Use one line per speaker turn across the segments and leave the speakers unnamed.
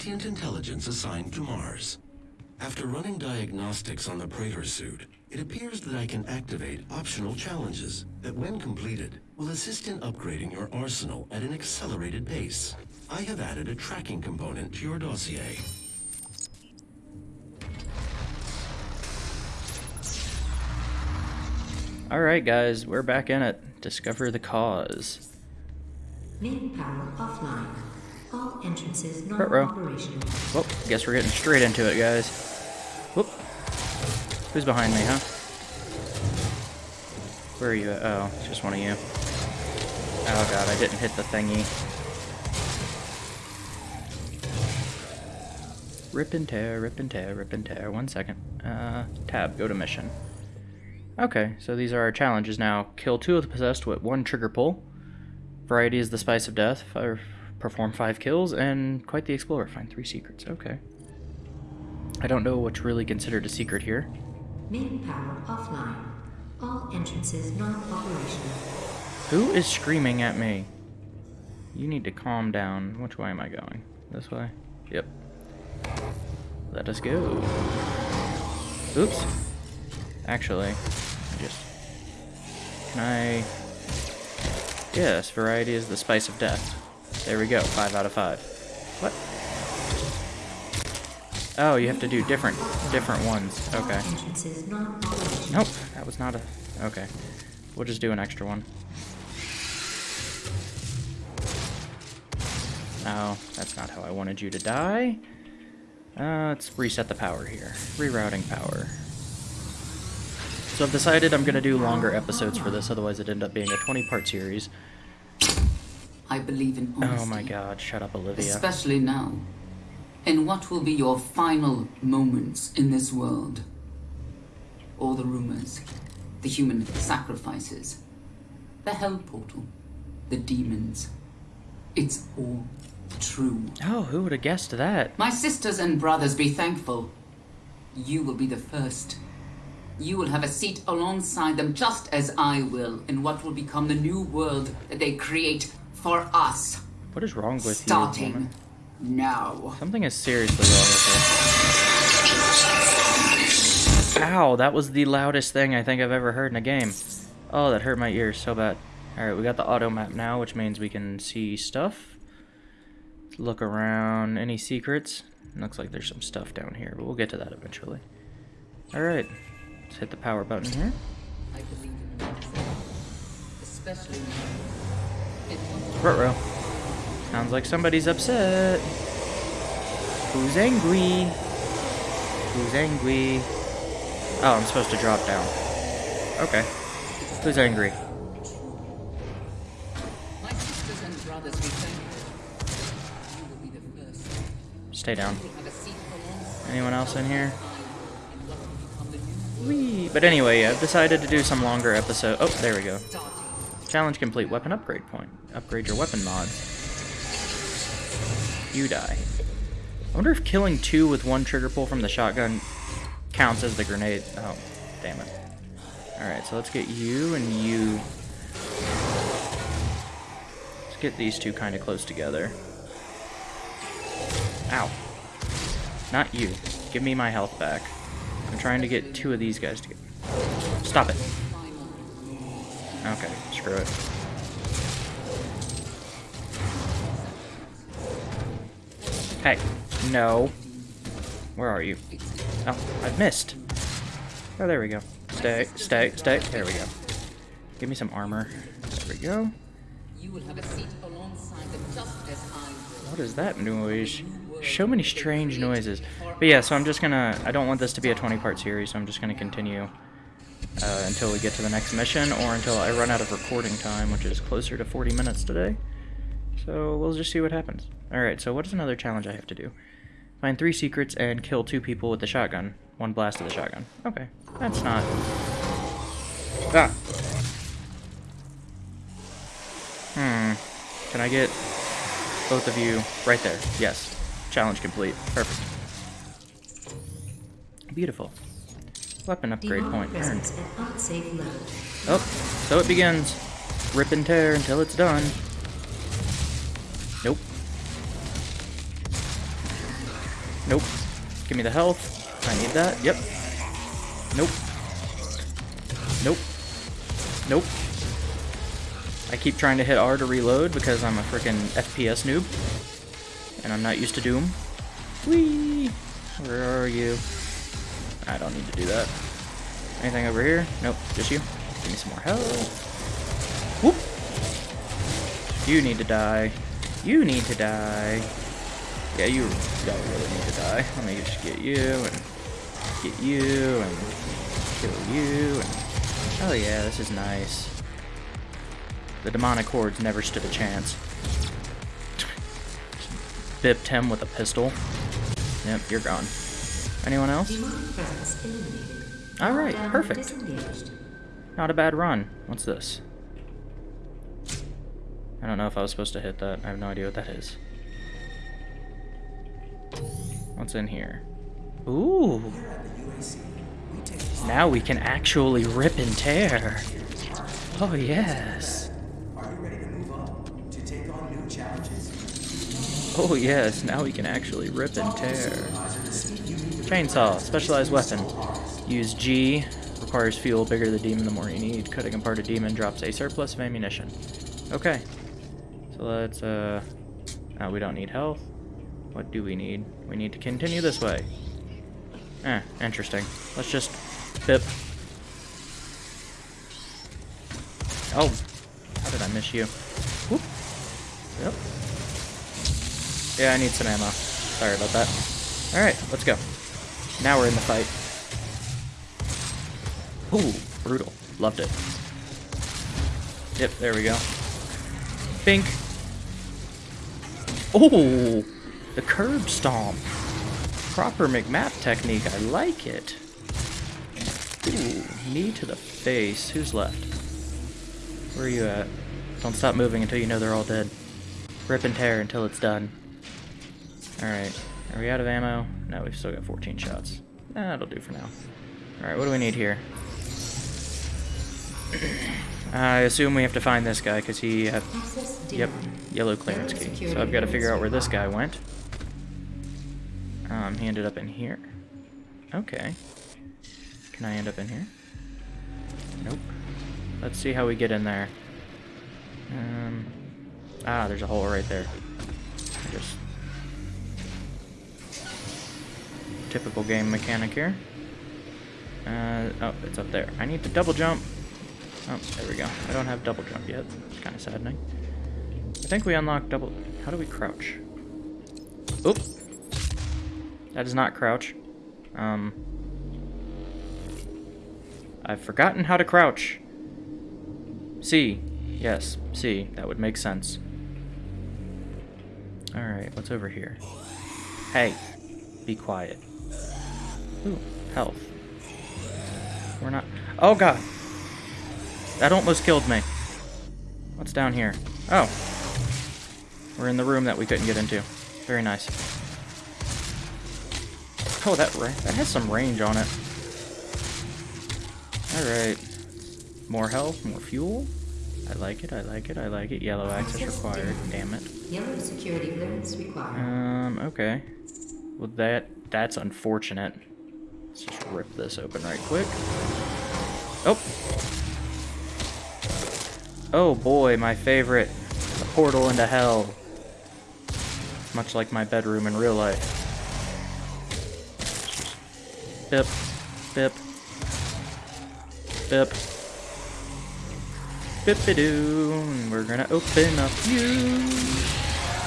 sentient intelligence assigned to Mars. After running diagnostics on the Praetor suit, it appears that I can activate optional challenges that, when completed, will assist in upgrading your arsenal at an accelerated pace. I have added a tracking component to your dossier.
Alright guys, we're back in it. Discover the cause.
Main power offline. All entrances not
Front row.
operational.
Well, guess we're getting straight into it, guys. Whoop. Who's behind me, huh? Where are you at? Oh, it's just one of you. Oh god, I didn't hit the thingy. Rip and tear, rip and tear, rip and tear. One second. Uh, tab, go to mission. Okay, so these are our challenges now. Kill two of the possessed with one trigger pull. Variety is the spice of death. Fire, perform five kills, and quite the explorer. Find three secrets. Okay. I don't know what's really considered a secret here.
Main power offline. All entrances not operational.
Who is screaming at me? You need to calm down. Which way am I going? This way? Yep. Let us go. Oops. Actually, I just... Can I... Yes, variety is the spice of death. There we go, 5 out of 5. What? Oh, you have to do different, different ones. Okay. Nope, that was not a... Okay. We'll just do an extra one. No, that's not how I wanted you to die. Uh, let's reset the power here. Rerouting power. So I've decided I'm going to do longer episodes for this, otherwise it'd end up being a 20-part series.
I believe in honesty.
Oh my god, shut up, Olivia.
Especially now. In what will be your final moments in this world? All the rumors, the human sacrifices, the hell portal, the demons. It's all true.
Oh, who would have guessed that?
My sisters and brothers, be thankful. You will be the first. You will have a seat alongside them, just as I will, in what will become the new world that they create for us.
What is wrong with you,
Starting
woman?
now.
Something is seriously wrong with her. Ow, that was the loudest thing I think I've ever heard in a game. Oh, that hurt my ears so bad. Alright, we got the auto map now, which means we can see stuff. Let's look around. Any secrets? Looks like there's some stuff down here, but we'll get to that eventually. Alright, let's hit the power button here.
I believe in especially now. In what
Ruh-roh. Sounds like somebody's upset. Who's angry? Who's angry? Oh, I'm supposed to drop down. Okay. Who's angry?
my sisters and brothers, be thankful. You will be the first.
Stay down.
You will have a seat alongside
Anyone else in here?
in what will become the new
Whee! But anyway, I've decided to do some longer episode. Oh, there we go. Challenge complete. Weapon upgrade point. Upgrade your weapon mods. You die. I wonder if killing two with one trigger pull from the shotgun counts as the grenade. Oh, damn it. Alright, so let's get you and you. Let's get these two kind of close together. Ow. Not you. Give me my health back. I'm trying to get two of these guys together. Stop it. Okay, screw it. Hey, no. Where are you? Oh, I've missed. Oh, there we go. Stay, stay, stay. There we go. Give me some armor. There we go.
You will have a seat alongside them, just as I will.
What is that noise? So many strange noises. But yeah, so I'm just gonna... I don't want this to be a 20-part series, so I'm just gonna continue uh, until we get to the next mission, or until I run out of recording time, which is closer to 40 minutes today. So we'll just see what happens. Alright, so what is another challenge I have to do? Find three secrets and kill two people with the shotgun. One blast of the shotgun. Okay, that's not... Ah! Hmm. Can I get both of you right there? Yes. Challenge complete. Perfect. Beautiful. Weapon upgrade point earned.
presence at unsafe level.
Oh, so it begins. Rip and tear until it's done. Nope. Nope. Give me the health. I need that. Yep. Nope. Nope. Nope. I keep trying to hit R to reload because I'm a freaking FPS noob. And I'm not used to Doom. Whee! Where are you? I don't need to do that. Anything over here? Nope, just you. Give me some more health. Whoop! You need to die. You need to die. Yeah, you don't really need to die. Let me just get you and get you and kill you and oh yeah, this is nice. The demonic hordes never stood a chance. Bipped him with a pistol. Yep, you're gone. Anyone else?
Demonic presence eliminated.
All right, perfect. Not a bad run. What's this? I don't know if I was supposed to hit that. I have no idea what that is. What's in here? Ooh. Now we can actually rip and tear. Oh, yes. Oh, yes. Now we can actually rip and tear. Chainsaw. Specialized weapon. Use G. Requires fuel. Bigger the demon, the more you need. Cutting apart a demon drops a surplus of ammunition. Okay. So let's, uh... Oh, we don't need health. What do we need? We need to continue this way. Eh, interesting. Let's just... Bip. Oh. How did I miss you? Whoop. Yep. Yeah, I need some ammo. Sorry about that. Alright, let's go. Now we're in the fight. Ooh, brutal. Loved it. Yep, there we go. Bink. Oh, the curb stomp. Proper McMap technique. I like it. Ooh, knee to the face. Who's left? Where are you at? Don't stop moving until you know they're all dead. Rip and tear until it's done. Alright. Are we out of ammo? No, we've still got 14 shots. That'll do for now. Alright, what do we need here? I assume we have to find this guy because he had... Yep, yellow clearance key. So I've got to figure out where this guy went. Um, he ended up in here. Okay. Can I end up in here? Nope. Let's see how we get in there. Um, ah, there's a hole right there. Just typical game mechanic here. Uh, oh, it's up there. I need to double jump. Oh, there we go. I don't have double jump yet. It's kind of saddening. I think we unlock double... How do we crouch? Oop! That is not crouch. Um... I've forgotten how to crouch. C. Yes, C. That would make sense. Alright, what's over here? Hey, be quiet. Ooh, health. We're not... Oh, God! That almost killed me. What's down here? Oh. We're in the room that we couldn't get into. Very nice. Oh, that that has some range on it. Alright. More health, more fuel. I like it, I like it, I like it. Yellow access required. Damn it.
Yellow security clearance required.
Um, okay. Well, that that's unfortunate. Let's just rip this open right quick. Oh. Oh boy, my favorite. Portal into hell. Much like my bedroom in real life. Bip. Bip. Bip. Bip-a-doo. We're gonna open up you.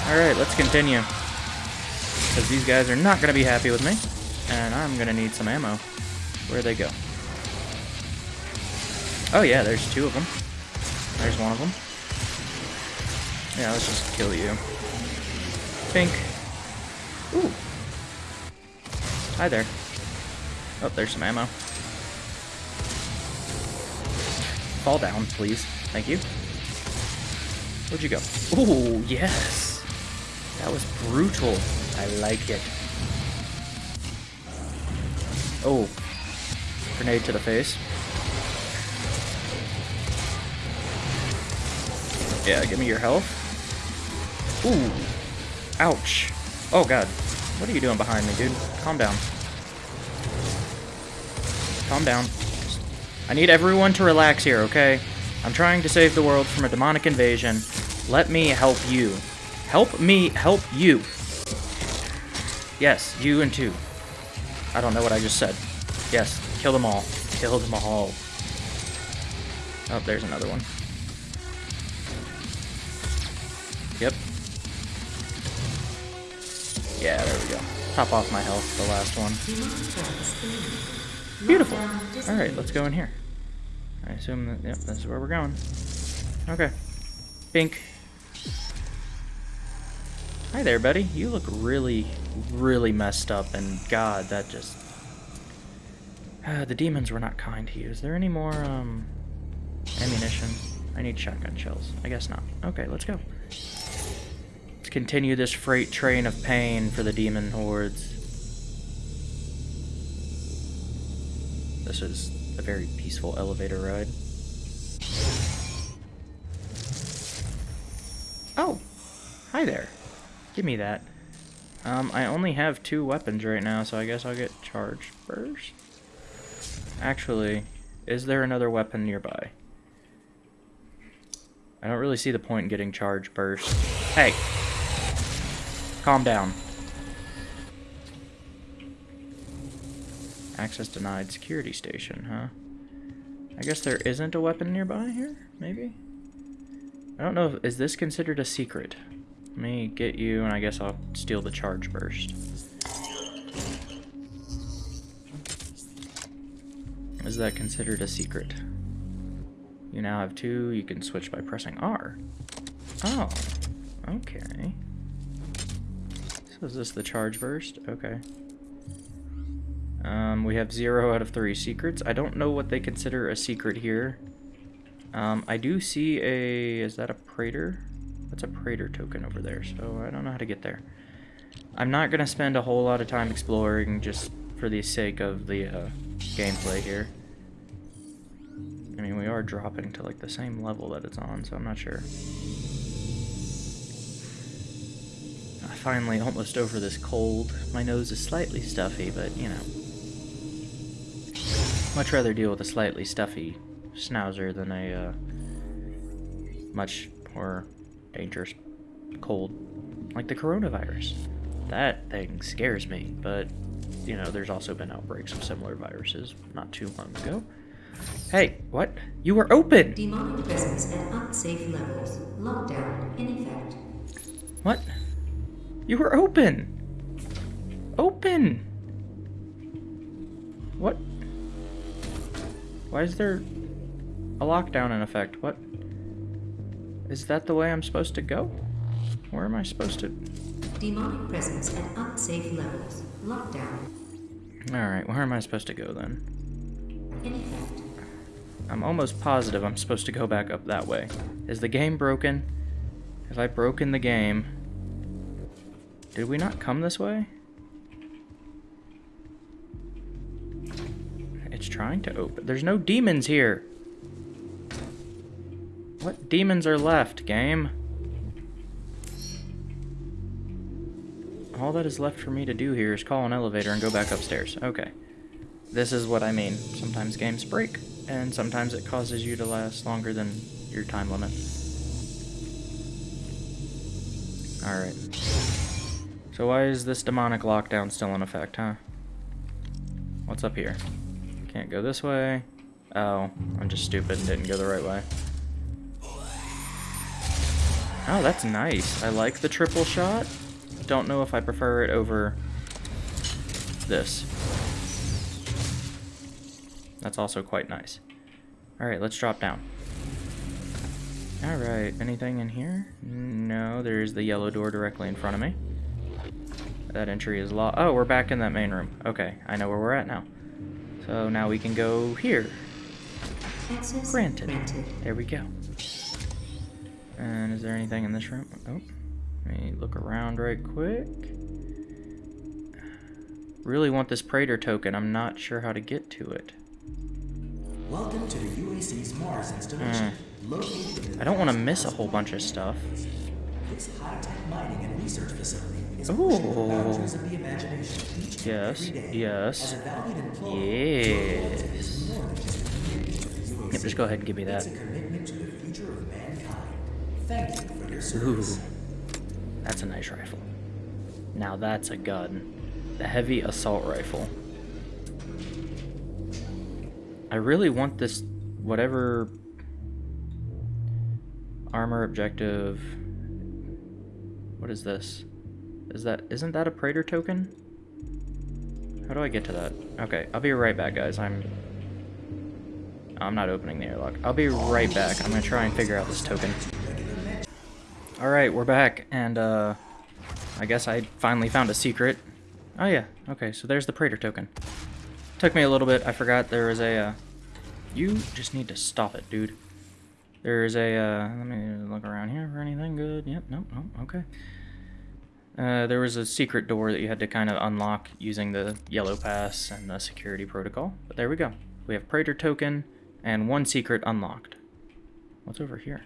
Alright, let's continue. Because these guys are not gonna be happy with me. And I'm gonna need some ammo. Where'd they go? Oh yeah, there's two of them. There's one of them. Yeah, let's just kill you. Pink. Ooh. Hi there. Oh, there's some ammo. Fall down, please. Thank you. Where'd you go? Ooh, yes. That was brutal. I like it. Oh. Grenade to the face. Yeah, give me your health. Ooh. Ouch. Oh god. What are you doing behind me, dude? Calm down. Calm down. I need everyone to relax here, okay? I'm trying to save the world from a demonic invasion. Let me help you. Help me help you. Yes, you and two. I don't know what I just said. Yes, kill them all. Kill them all. Oh, there's another one. Yep. Yeah, there we go. Top off my health, the last one. Beautiful. Alright, let's go in here. I assume that, yep, this is where we're going. Okay. Pink. Hi there, buddy. You look really, really messed up, and God, that just... Uh, the demons were not kind to you. Is there any more, um, ammunition? I need shotgun shells. I guess not. Okay, let's go. Let's continue this freight train of pain for the demon hordes. This is a very peaceful elevator ride. Oh! Hi there. Give me that. Um, I only have two weapons right now, so I guess I'll get charge burst. Actually, is there another weapon nearby? I don't really see the point in getting charge burst. Hey! Calm down. Access denied security station, huh? I guess there isn't a weapon nearby here, maybe? I don't know, if, is this considered a secret? Let me get you, and I guess I'll steal the charge burst. Is that considered a secret? You now have two, you can switch by pressing R. Oh, okay. So is this the charge burst? Okay. Um, we have zero out of three secrets. I don't know what they consider a secret here. Um, I do see a... Is that a Praetor? That's a Praetor token over there, so I don't know how to get there. I'm not going to spend a whole lot of time exploring just for the sake of the uh, gameplay here. I mean, we are dropping to like the same level that it's on, so I'm not sure. I'm finally almost over this cold. My nose is slightly stuffy, but you know. Much rather deal with a slightly stuffy schnauzer than a uh, much more dangerous cold like the coronavirus. That thing scares me, but you know, there's also been outbreaks of similar viruses not too long ago. Hey, what? You were open!
Demonic presence at unsafe levels. Lockdown in effect.
What? You were open! Open! What? Why is there a lockdown in effect? What? Is that the way I'm supposed to go? Where am I supposed to...
Demonic presence at unsafe levels. Lockdown
Alright, where am I supposed to go then?
in effect.
I'm almost positive I'm supposed to go back up that way. Is the game broken? Have I broken the game? Did we not come this way? It's trying to open. There's no demons here. What demons are left, game? All that is left for me to do here is call an elevator and go back upstairs. Okay. This is what I mean. Sometimes games break, and sometimes it causes you to last longer than your time limit. Alright. So why is this demonic lockdown still in effect, huh? What's up here? Can't go this way. Oh, I'm just stupid and didn't go the right way. Oh, that's nice. I like the triple shot. Don't know if I prefer it over this. That's also quite nice. Alright, let's drop down. Alright, anything in here? No, there's the yellow door directly in front of me. That entry is locked. Oh, we're back in that main room. Okay, I know where we're at now. So now we can go here. Granted.
granted.
There we go. And is there anything in this room? Oh, let me look around right quick. Really want this Praetor token. I'm not sure how to get to it.
Welcome to the UAC's Mars installation. Hmm. The
I don't want to miss a whole bunch of stuff.
This high-tech mining and research facility is pushing the
Ooh.
boundaries of the imagination each
Yes,
and every day.
yes.
As a valued employee,
Yes.
is more than just a commitment to the
Yep, just go ahead and give me that.
It's a commitment to the future of mankind. Thank you for your
Ooh, that's a nice rifle. Now that's a gun. The heavy assault rifle. I really want this, whatever armor objective. What is this? Is that, isn't that a Praetor token? How do I get to that? Okay, I'll be right back, guys. I'm, I'm not opening the airlock. I'll be right back. I'm gonna try and figure out this token. Alright, we're back, and uh, I guess I finally found a secret. Oh yeah, okay, so there's the Praetor token. Took me a little bit, I forgot there was a, uh, you just need to stop it, dude. There's a, uh, let me look around here for anything good. Yep, nope, nope, okay. Uh, there was a secret door that you had to kind of unlock using the yellow pass and the security protocol. But there we go. We have Praetor token and one secret unlocked. What's over here?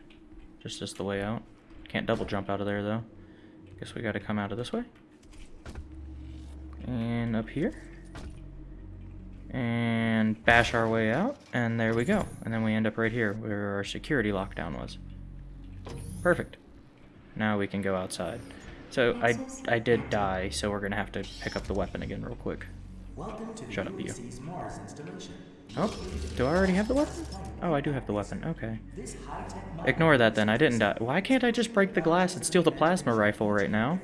Just just the way out. Can't double jump out of there though. Guess we gotta come out of this way. And up here. And bash our way out, and there we go. And then we end up right here where our security lockdown was. Perfect. Now we can go outside. So I I did die, so we're gonna have to pick up the weapon again real quick.
Welcome to the
Shut up, you. Oh, do I already have the weapon? Oh, I do have the weapon. Okay. Ignore that then. I didn't die. Why can't I just break the glass and steal the plasma rifle right now?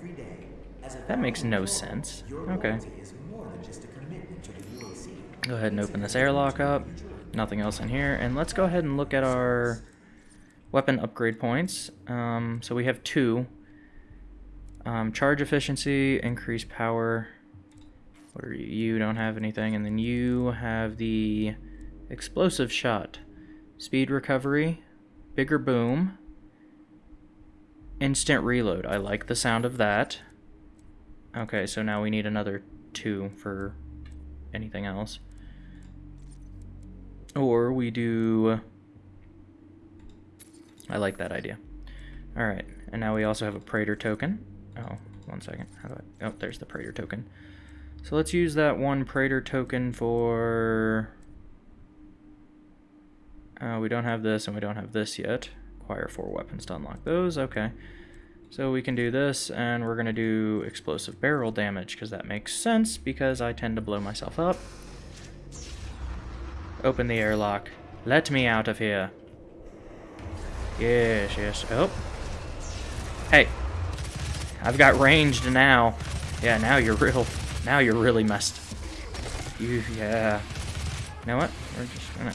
That makes no sense. Okay. Go ahead and open this airlock up. Nothing else in here. And let's go ahead and look at our weapon upgrade points. Um, so we have two. Um, charge efficiency, increased power. You? You don't have anything. And then you have the explosive shot. Speed recovery, bigger boom, instant reload. I like the sound of that. Okay, so now we need another two for anything else. Or we do... I like that idea. Alright, and now we also have a Praetor token. Oh, one second. How do I... Oh, there's the Praetor token. So let's use that one Praetor token for... Uh, we don't have this and we don't have this yet. Acquire four weapons to unlock those. Okay. So we can do this, and we're to do explosive barrel damage, because that makes sense, because I tend to blow myself up. Open the airlock. Let me out of here. Yes, yes. Oh. Hey. I've got ranged now. Yeah, now you're real. Now you're really messed. You, yeah. You know what? We're just gonna...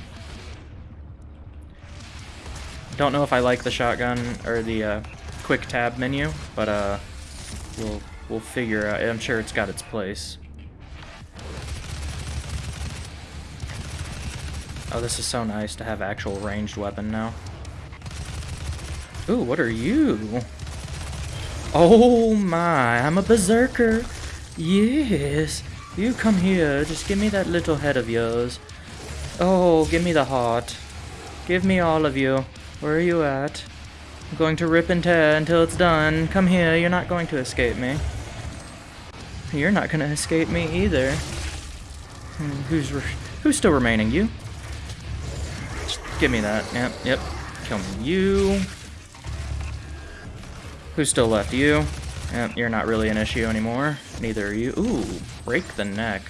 Don't know if I like the shotgun or the uh, quick tab menu, but uh, we'll we'll figure out. I'm sure it's got its place. Oh, this is so nice to have actual ranged weapon now. Ooh, what are you? Oh my, I'm a berserker. Yes, you come here. Just give me that little head of yours. Oh, give me the heart. Give me all of you. Where are you at? I'm going to rip and tear until it's done. Come here, you're not going to escape me. You're not going to escape me either. Hmm, Who's who's still remaining? You? Just give me that. Yep, yep. Kill me. You. Who's still left? You. Yep, you're not really an issue anymore. Neither you. Ooh, break the neck.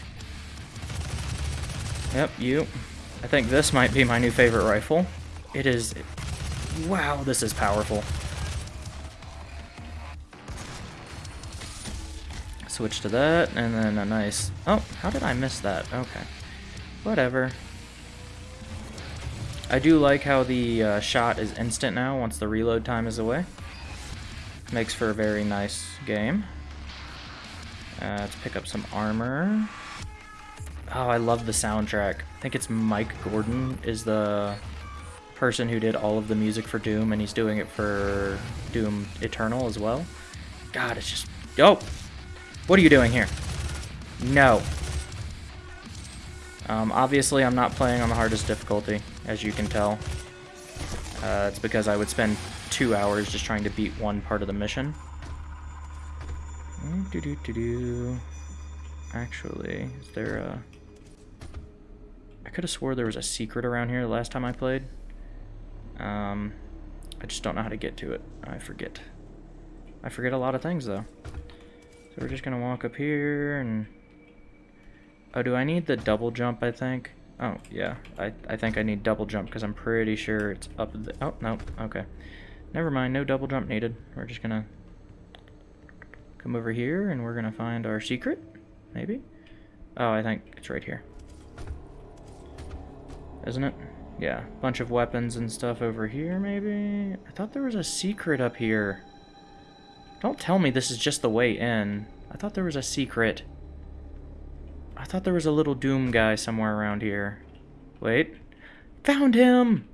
Yep, you. I think this might be my new favorite rifle. It is... Wow, this is powerful. Switch to that, and then a nice... Oh, how did I miss that? Okay. Whatever. I do like how the uh, shot is instant now once the reload time is away. Makes for a very nice game. Uh, let's pick up some armor. Oh, I love the soundtrack. I think it's Mike Gordon is the person who did all of the music for Doom, and he's doing it for Doom Eternal as well. God, it's just... Yo! What are you doing here? No. Um, obviously, I'm not playing on the hardest difficulty, as you can tell. Uh, it's because I would spend two hours just trying to beat one part of the mission. Do do do do. Actually, is there a? I could have swore there was a secret around here the last time I played. Um, I just don't know how to get to it. I forget. I forget a lot of things though. So we're just gonna walk up here and. Oh, do I need the double jump? I think. Oh yeah, I I think I need double jump because I'm pretty sure it's up. The, oh no, okay. Never mind, no double jump needed. We're just gonna come over here and we're gonna find our secret, maybe? Oh, I think it's right here. Isn't it? Yeah, bunch of weapons and stuff over here, maybe? I thought there was a secret up here. Don't tell me this is just the way in. I thought there was a secret. I thought there was a little Doom guy somewhere around here. Wait. Found him!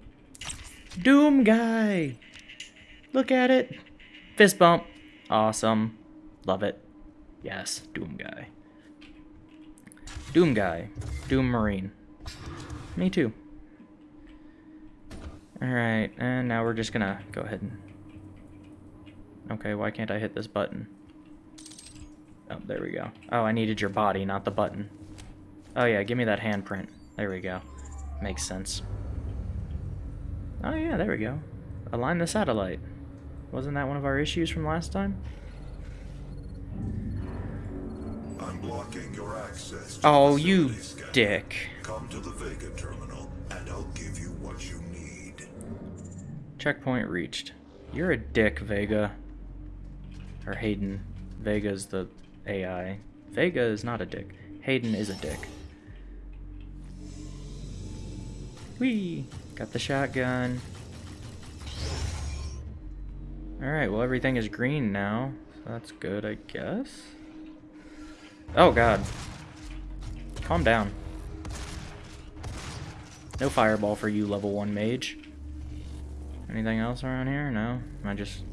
Doom guy! Look at it. Fist bump. Awesome. Love it. Yes, Doom guy. Doom guy. Doom Marine. Me too. Alright, and now we're just gonna go ahead and... Okay, why can't I hit this button? Oh, there we go. Oh, I needed your body, not the button. Oh yeah, give me that handprint. There we go. Makes sense. Oh yeah, there we go. Align the satellite. Wasn't that one of our issues from last time?
I'm blocking your access. To
Oh, you
scanner.
dick.
Come to the Vega terminal, and I'll give you what you need.
Checkpoint reached. You're a dick, Vega. Or Hayden. Vega's the AI. Vega is not a dick. Hayden is a dick. Whee! Got the shotgun. Alright, well everything is green now. So that's good, I guess. Oh god. Calm down. No fireball for you, level 1 mage. Anything else around here? No? I just...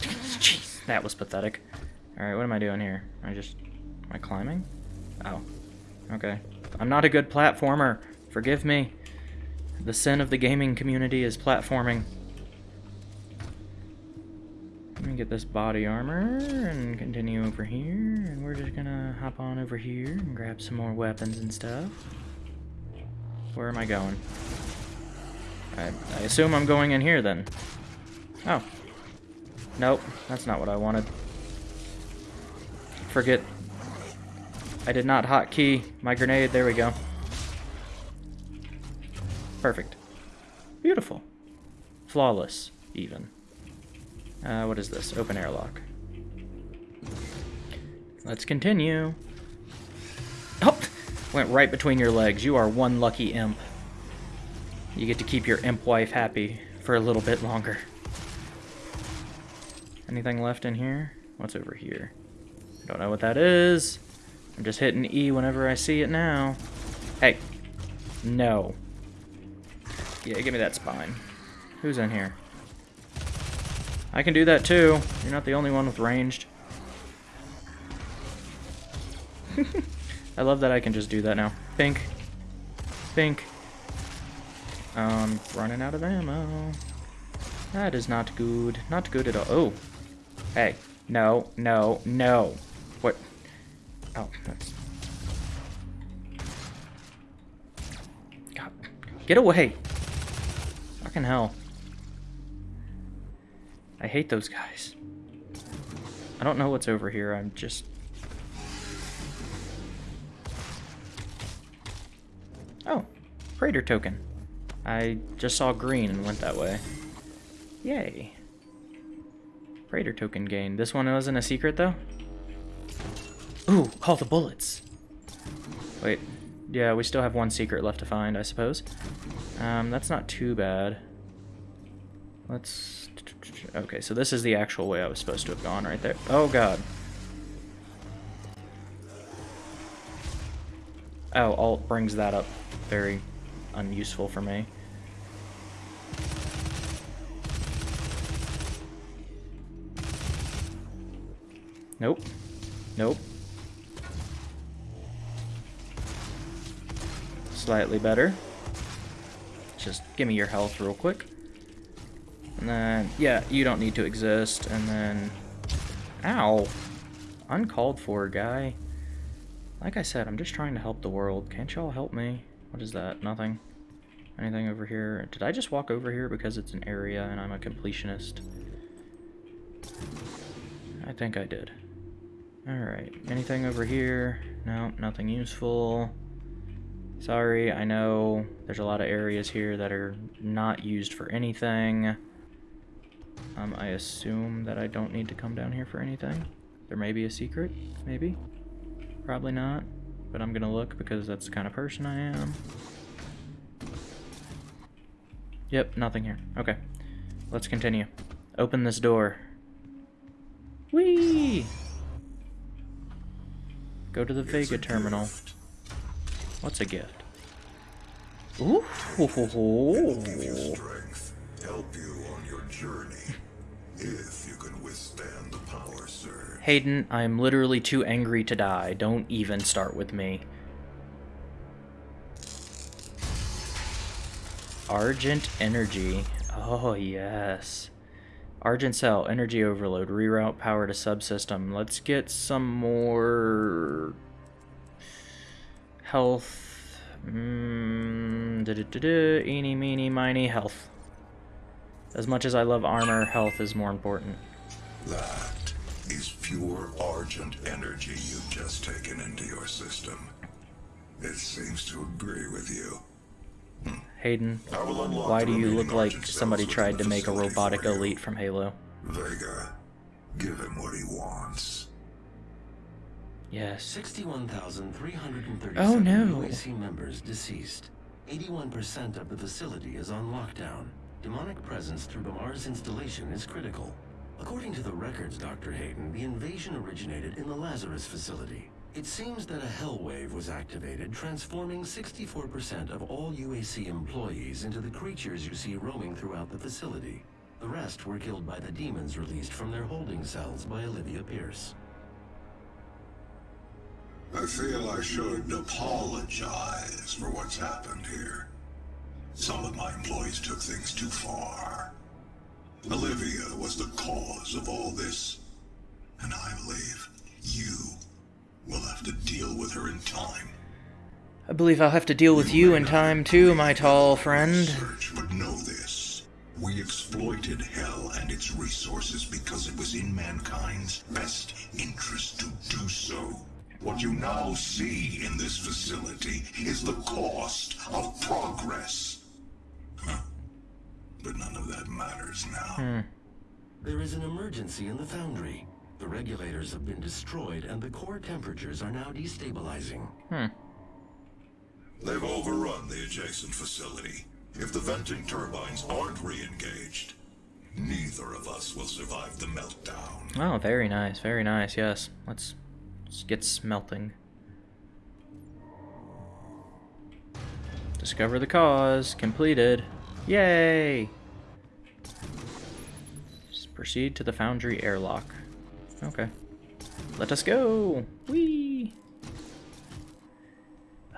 Jeez, that was pathetic. Alright, what am I doing here? I just... Am I climbing? Oh. Okay. I'm not a good platformer. Forgive me. The sin of the gaming community is platforming. Let me get this body armor and continue over here. And we're just gonna hop on over here and grab some more weapons and stuff. Where am I going? I, I assume I'm going in here then. Oh. Nope, that's not what I wanted. Forget. I did not hotkey my grenade. There we go. Perfect. Beautiful. Flawless, even. Uh, what is this? Open airlock. Let's continue. Oh! Went right between your legs. You are one lucky imp. You get to keep your imp wife happy for a little bit longer. Anything left in here? What's over here? I don't know what that is. I'm just hitting E whenever I see it now. Hey. No. Yeah, give me that spine. Who's in here? I can do that too. You're not the only one with ranged. I love that I can just do that now. Pink. Pink. Um, running out of ammo. That is not good. Not good at all. Oh. Hey. No, no, no. What? Oh, that's... God. Get away. Fucking hell. I hate those guys. I don't know what's over here. I'm just... Oh. Praetor token. I just saw green and went that way. Yay. Praetor token gained. This one wasn't a secret, though? Ooh, call the bullets. Wait. Yeah, we still have one secret left to find, I suppose. Um, that's not too bad. Let's... Okay, so this is the actual way I was supposed to have gone right there. Oh, God. Oh, alt brings that up. Very unuseful for me. Nope. Nope. Slightly better. Just give me your health real quick. And then, yeah, you don't need to exist. And then, Ow. Uncalled for, guy. Like I said, I'm just trying to help the world. Can't y'all help me? What is that? Nothing? Anything over here? Did I just walk over here because it's an area and I'm a completionist? I think I did. Alright, anything over here? No, nothing useful. Sorry, I know there's a lot of areas here that are not used for anything. Um, I assume that I don't need to come down here for anything. There may be a secret, maybe. Probably not, but I'm gonna look because that's the kind of person I am. Yep, nothing here. Okay, let's continue. Open this door. Whee! Go to the
It's
Vega terminal.
gift.
What's a gift? Ooh.
It'll give you strength, help you on your journey. If you can withstand the power.
Hayden, I'm literally too angry to die. Don't even start with me. Argent Energy. Oh, yes. Argent Cell, Energy Overload, reroute power to subsystem. Let's get some more health. Mm, da -da -da -da, eeny, meeny, miny, health. As much as I love armor, health is more important.
That is pure argent energy you've just taken into your system. It seems to agree with you.
Hayden,
I will unlock
why do you look like somebody tried to make a robotic elite from Halo?
Vega, give him what he wants.
Yes.
61,337
Oh, no.
UAC members deceased. 81% of the facility is on lockdown. Demonic presence through the Mars installation is critical. According to the records, Dr. Hayden, the invasion originated in the Lazarus facility. It seems that a hell wave was activated, transforming 64% of all UAC employees into the creatures you see roaming throughout the facility. The rest were killed by the demons released from their holding cells by Olivia Pierce.
I feel I should apologize for what's happened here. Some of my employees took things too far. Olivia was the cause of all this, and I believe you will have to deal with her in time.
I believe I'll have to deal with you in time too, my tall friend.
Research, but know this. We exploited Hell and its resources because it was in mankind's best interest to do so. What you now see in this facility is the cost of progress. Huh. But none of that matters now.
There is an emergency in the foundry. The regulators have been destroyed and the core temperatures are now destabilizing. Hmm.
They've overrun the adjacent facility. If the venting turbines aren't re-engaged, neither of us will survive the meltdown.
Oh, very nice, very nice, yes. Let's, let's get smelting. Discover the cause. Completed. Yay! Just proceed to the foundry airlock. Okay. Let us go! Whee!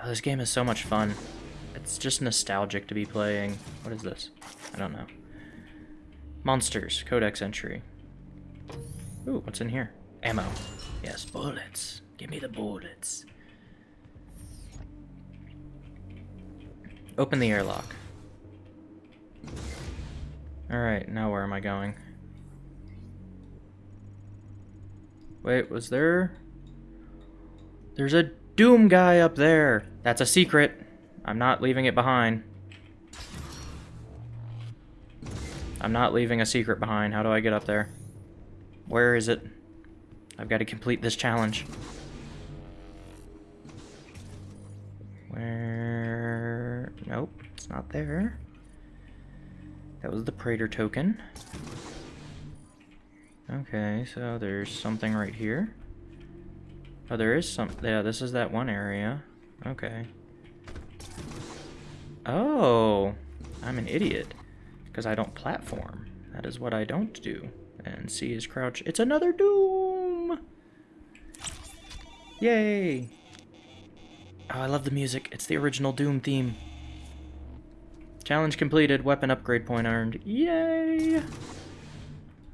Oh, this game is so much fun. It's just nostalgic to be playing. What is this? I don't know. Monsters, codex entry. Ooh, what's in here? Ammo. Yes, bullets. Give me the bullets. Open the airlock. Alright, now where am I going? Wait, was there... There's a Doom guy up there! That's a secret. I'm not leaving it behind. I'm not leaving a secret behind. How do I get up there? Where is it? I've got to complete this challenge. Where... Nope, it's not there. That was the Praetor token. Okay, so there's something right here. Oh, there is some... Yeah, this is that one area. Okay. Oh, I'm an idiot. Because I don't platform. That is what I don't do. And C is crouch. It's another Doom! Yay! Oh, I love the music. It's the original Doom theme. Challenge completed. Weapon upgrade point earned. Yay!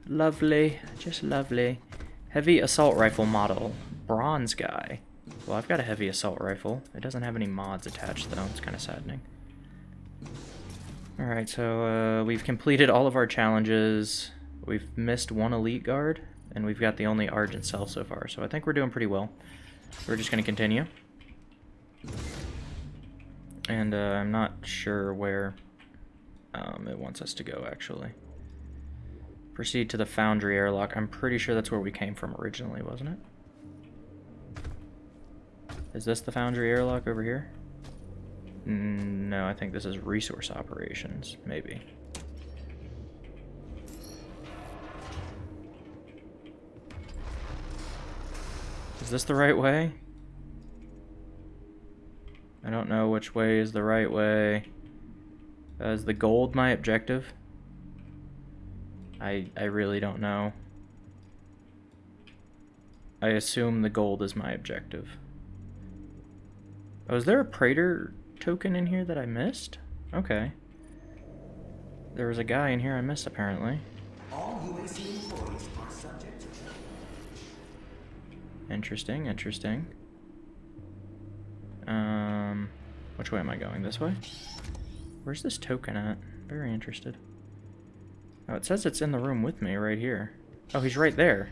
Lovely. Just lovely. Heavy assault rifle model. Bronze guy. Well, I've got a heavy assault rifle. It doesn't have any mods attached, though. It's kind of saddening. Alright, so uh, we've completed all of our challenges. We've missed one elite guard, and we've got the only Argent cell so far. So I think we're doing pretty well. We're just going to continue. And uh, I'm not sure where um, it wants us to go, actually. Proceed to the Foundry airlock. I'm pretty sure that's where we came from originally, wasn't it? Is this the Foundry airlock over here? No, I think this is resource operations, maybe. Is this the right way? I don't know which way is the right way. Uh, is the gold my objective? I, I really don't know. I assume the gold is my objective. Oh, is there a Praetor token in here that I missed? Okay. There was a guy in here I missed, apparently.
All are to
Interesting, interesting. Um, which way am I going? This way? Where's this token at? Very interested. Oh, it says it's in the room with me right here. Oh, he's right there.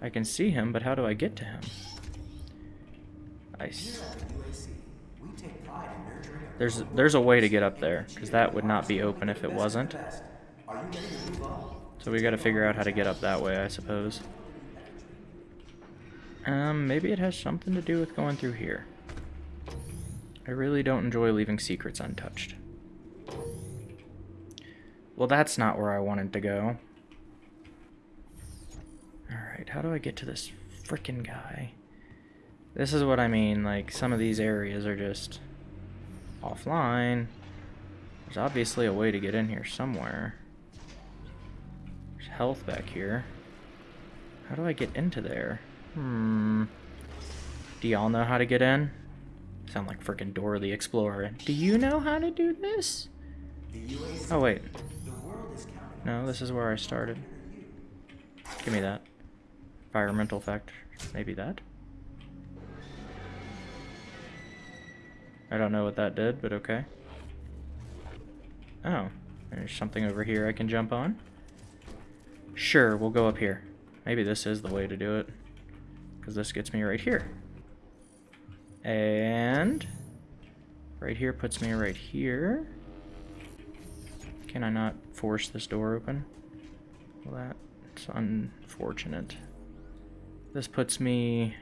I can see him, but how do I get to him? I
a
there's there's a way to get up there, because that would not be open if it wasn't. So we got to figure out how to get up that way, I suppose. Um, maybe it has something to do with going through here. I really don't enjoy leaving secrets untouched. Well, that's not where I wanted to go. Alright, how do I get to this frickin' guy? This is what I mean, like, some of these areas are just offline. There's obviously a way to get in here somewhere. There's health back here. How do I get into there? Hmm. Do y'all know how to get in? Sound like frickin' Dora the Explorer. Do you know how to do this? Oh, wait. No, this is where I started. Give me that. Environmental factor. Maybe that? I don't know what that did, but okay. Oh, there's something over here I can jump on. Sure, we'll go up here. Maybe this is the way to do it. Because this gets me right here. And... Right here puts me right here. Can I not force this door open? Well, that's unfortunate. This puts me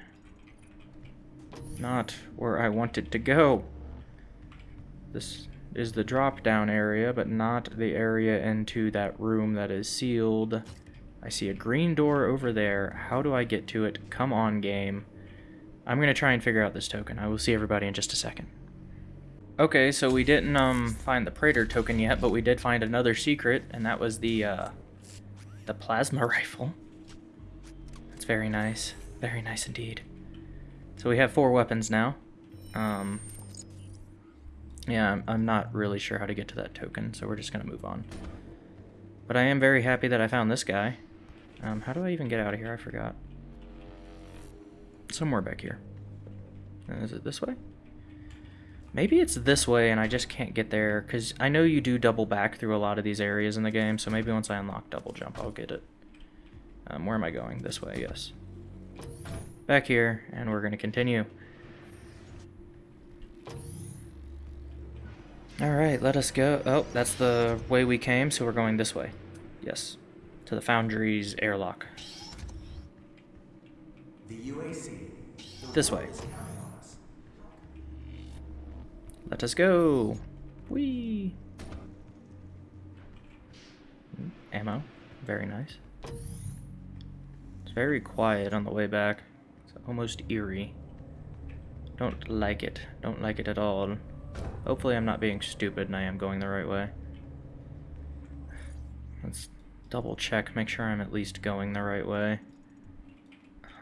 not where I wanted to go. This is the drop down area, but not the area into that room that is sealed. I see a green door over there. How do I get to it? Come on, game. I'm going to try and figure out this token. I will see everybody in just a second. Okay, so we didn't um find the Praetor token yet, but we did find another secret, and that was the uh, the plasma rifle. That's very nice, very nice indeed. So we have four weapons now. Um, yeah, I'm, I'm not really sure how to get to that token, so we're just gonna move on. But I am very happy that I found this guy. Um, how do I even get out of here? I forgot. Somewhere back here. Uh, Is it this way? Maybe it's this way and I just can't get there, because I know you do double back through a lot of these areas in the game, so maybe once I unlock double jump, I'll get it. Um, where am I going? This way, yes. Back here, and we're going to continue. Alright, let us go. Oh, that's the way we came, so we're going this way. Yes. To the Foundry's airlock.
The UAC,
This way. Let us go. Whee! Mm, Ammo. Very nice. It's very quiet on the way back. It's almost eerie. Don't like it. Don't like it at all. Hopefully I'm not being stupid and I am going the right way. Let's double check, make sure I'm at least going the right way.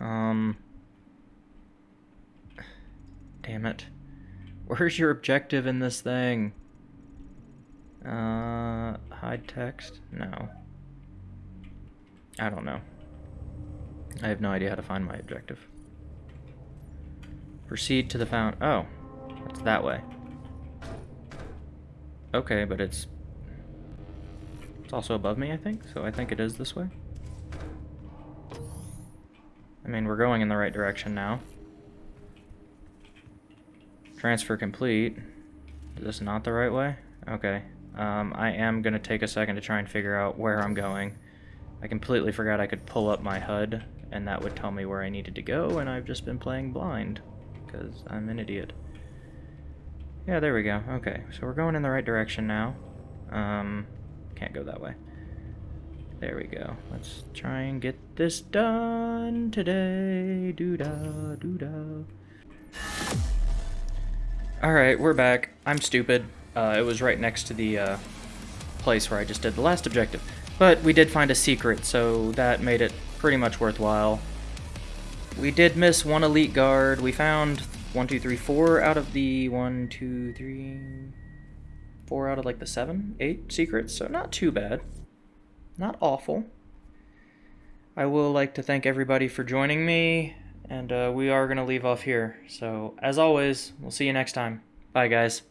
Um... Damn it. Where's your objective in this thing? Uh, hide text? No. I don't know. I have no idea how to find my objective. Proceed to the fountain. Oh, it's that way. Okay, but it's it's also above me, I think. So I think it is this way. I mean, we're going in the right direction now. Transfer complete. Is this not the right way? Okay. Um, I am going to take a second to try and figure out where I'm going. I completely forgot I could pull up my HUD, and that would tell me where I needed to go, and I've just been playing blind, because I'm an idiot. Yeah, there we go. Okay, so we're going in the right direction now. Um, can't go that way. There we go. Let's try and get this done today. Doo-da, doo-da. Alright, we're back. I'm stupid. Uh, it was right next to the uh, place where I just did the last objective. But we did find a secret, so that made it pretty much worthwhile. We did miss one elite guard. We found one, two, three, four out of the one, two, three, four out of like the seven, eight secrets, so not too bad. Not awful. I will like to thank everybody for joining me, and uh, we are going to leave off here. So, as always, we'll see you next time. Bye, guys.